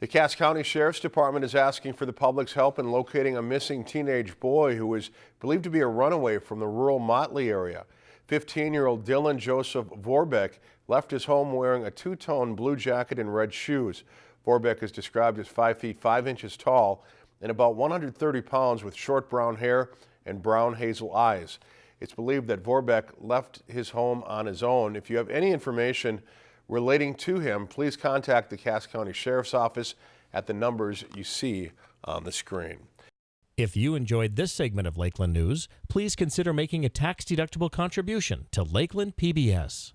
The Cass County Sheriff's Department is asking for the public's help in locating a missing teenage boy who is believed to be a runaway from the rural Motley area. 15-year-old Dylan Joseph Vorbeck left his home wearing a two-tone blue jacket and red shoes. Vorbeck is described as 5 feet 5 inches tall and about 130 pounds with short brown hair and brown hazel eyes. It's believed that Vorbeck left his home on his own. If you have any information relating to him, please contact the Cass County Sheriff's Office at the numbers you see on the screen. If you enjoyed this segment of Lakeland News, please consider making a tax-deductible contribution to Lakeland PBS.